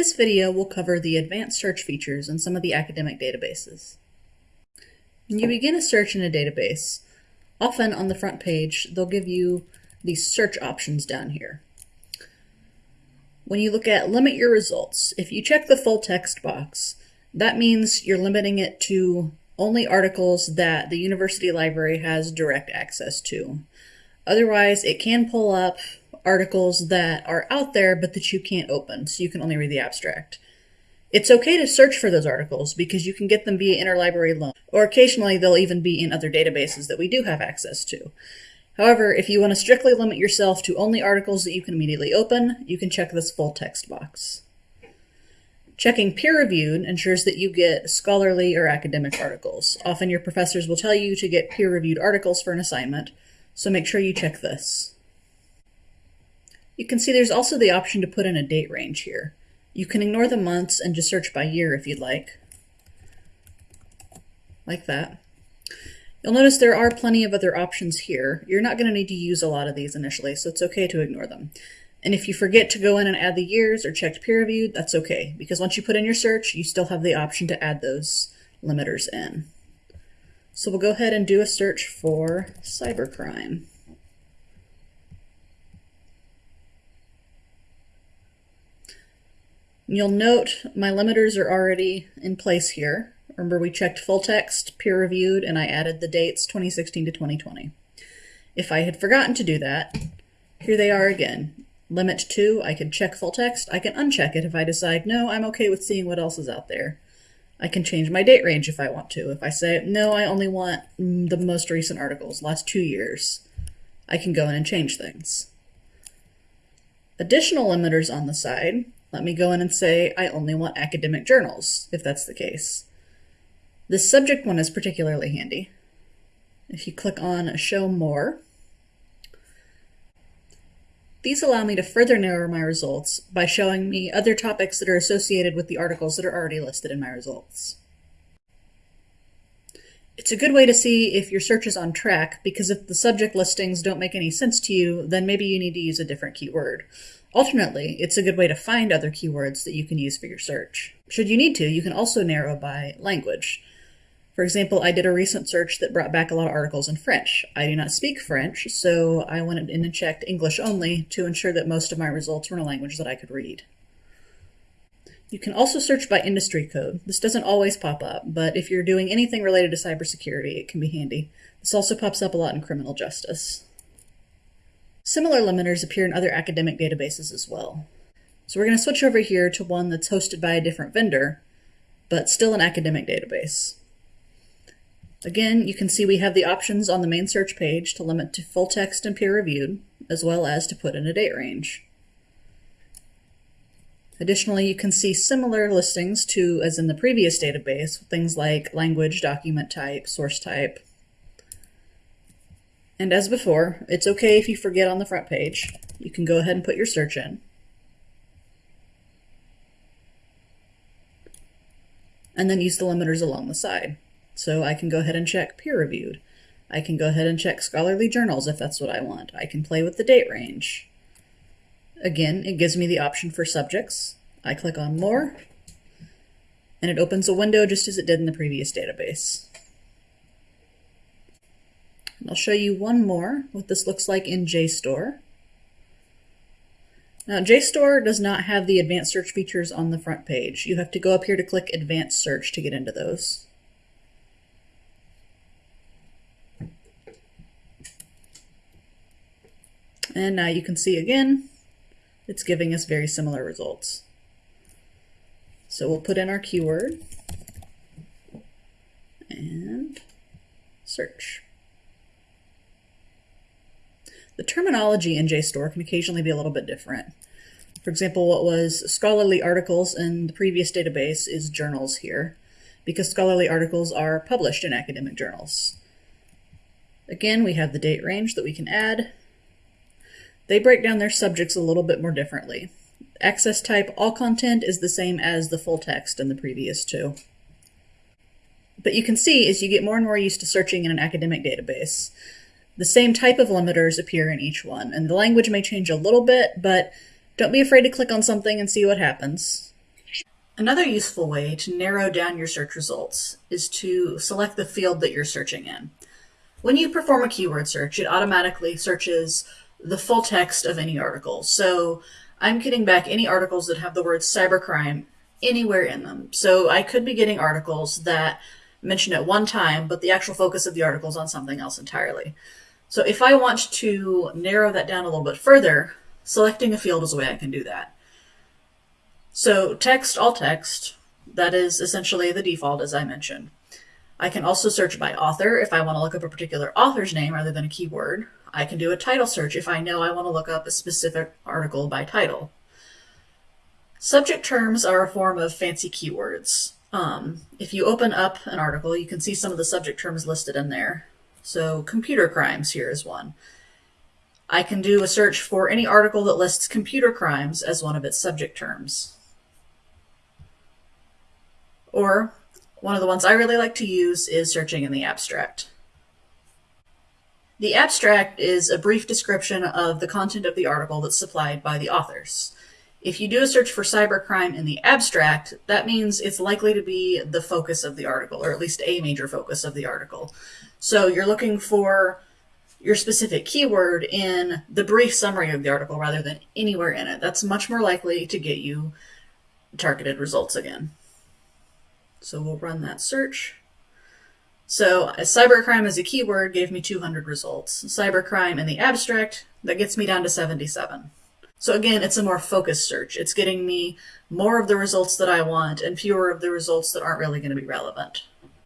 This video will cover the advanced search features in some of the academic databases. When you begin a search in a database, often on the front page, they'll give you these search options down here. When you look at limit your results, if you check the full text box, that means you're limiting it to only articles that the university library has direct access to. Otherwise, it can pull up articles that are out there but that you can't open, so you can only read the abstract. It's okay to search for those articles because you can get them via interlibrary loan, or occasionally they'll even be in other databases that we do have access to. However, if you want to strictly limit yourself to only articles that you can immediately open, you can check this full text box. Checking peer-reviewed ensures that you get scholarly or academic articles. Often your professors will tell you to get peer-reviewed articles for an assignment, so make sure you check this. You can see there's also the option to put in a date range here. You can ignore the months and just search by year if you'd like. Like that. You'll notice there are plenty of other options here. You're not going to need to use a lot of these initially, so it's okay to ignore them. And if you forget to go in and add the years or checked peer reviewed, that's okay, because once you put in your search, you still have the option to add those limiters in. So we'll go ahead and do a search for cybercrime. You'll note my limiters are already in place here. Remember we checked full text, peer reviewed, and I added the dates 2016 to 2020. If I had forgotten to do that, here they are again. Limit 2, I can check full text. I can uncheck it if I decide, no, I'm okay with seeing what else is out there. I can change my date range if I want to. If I say, no, I only want mm, the most recent articles, last two years, I can go in and change things. Additional limiters on the side let me go in and say I only want academic journals, if that's the case. This subject one is particularly handy. If you click on Show More, these allow me to further narrow my results by showing me other topics that are associated with the articles that are already listed in my results. It's a good way to see if your search is on track because if the subject listings don't make any sense to you, then maybe you need to use a different keyword. Alternately, it's a good way to find other keywords that you can use for your search. Should you need to, you can also narrow by language. For example, I did a recent search that brought back a lot of articles in French. I do not speak French, so I went in and checked English only to ensure that most of my results were in a language that I could read. You can also search by industry code. This doesn't always pop up, but if you're doing anything related to cybersecurity, it can be handy. This also pops up a lot in criminal justice. Similar limiters appear in other academic databases as well. So we're going to switch over here to one that's hosted by a different vendor, but still an academic database. Again, you can see we have the options on the main search page to limit to full text and peer reviewed, as well as to put in a date range. Additionally, you can see similar listings to as in the previous database, things like language, document type, source type, and as before, it's okay if you forget on the front page. You can go ahead and put your search in. And then use the limiters along the side. So I can go ahead and check peer reviewed. I can go ahead and check scholarly journals if that's what I want. I can play with the date range. Again, it gives me the option for subjects. I click on more, and it opens a window just as it did in the previous database. I'll show you one more, what this looks like in JSTOR. Now, JSTOR does not have the advanced search features on the front page. You have to go up here to click advanced search to get into those. And now you can see again, it's giving us very similar results. So we'll put in our keyword and search. The terminology in JSTOR can occasionally be a little bit different. For example, what was scholarly articles in the previous database is journals here, because scholarly articles are published in academic journals. Again, we have the date range that we can add. They break down their subjects a little bit more differently. Access type all content is the same as the full text in the previous two. But you can see as you get more and more used to searching in an academic database, the same type of limiters appear in each one, and the language may change a little bit, but don't be afraid to click on something and see what happens. Another useful way to narrow down your search results is to select the field that you're searching in. When you perform a keyword search, it automatically searches the full text of any article. So I'm getting back any articles that have the word cybercrime anywhere in them. So I could be getting articles that mention at one time, but the actual focus of the article is on something else entirely. So if I want to narrow that down a little bit further, selecting a field is a way I can do that. So text, all text, that is essentially the default as I mentioned. I can also search by author if I want to look up a particular author's name rather than a keyword. I can do a title search if I know I want to look up a specific article by title. Subject terms are a form of fancy keywords. Um, if you open up an article, you can see some of the subject terms listed in there. So computer crimes here is one. I can do a search for any article that lists computer crimes as one of its subject terms. Or one of the ones I really like to use is searching in the abstract. The abstract is a brief description of the content of the article that's supplied by the authors. If you do a search for cybercrime in the abstract, that means it's likely to be the focus of the article, or at least a major focus of the article. So you're looking for your specific keyword in the brief summary of the article rather than anywhere in it. That's much more likely to get you targeted results again. So we'll run that search. So cybercrime as a keyword gave me 200 results. Cybercrime in the abstract, that gets me down to 77. So again, it's a more focused search. It's getting me more of the results that I want and fewer of the results that aren't really going to be relevant.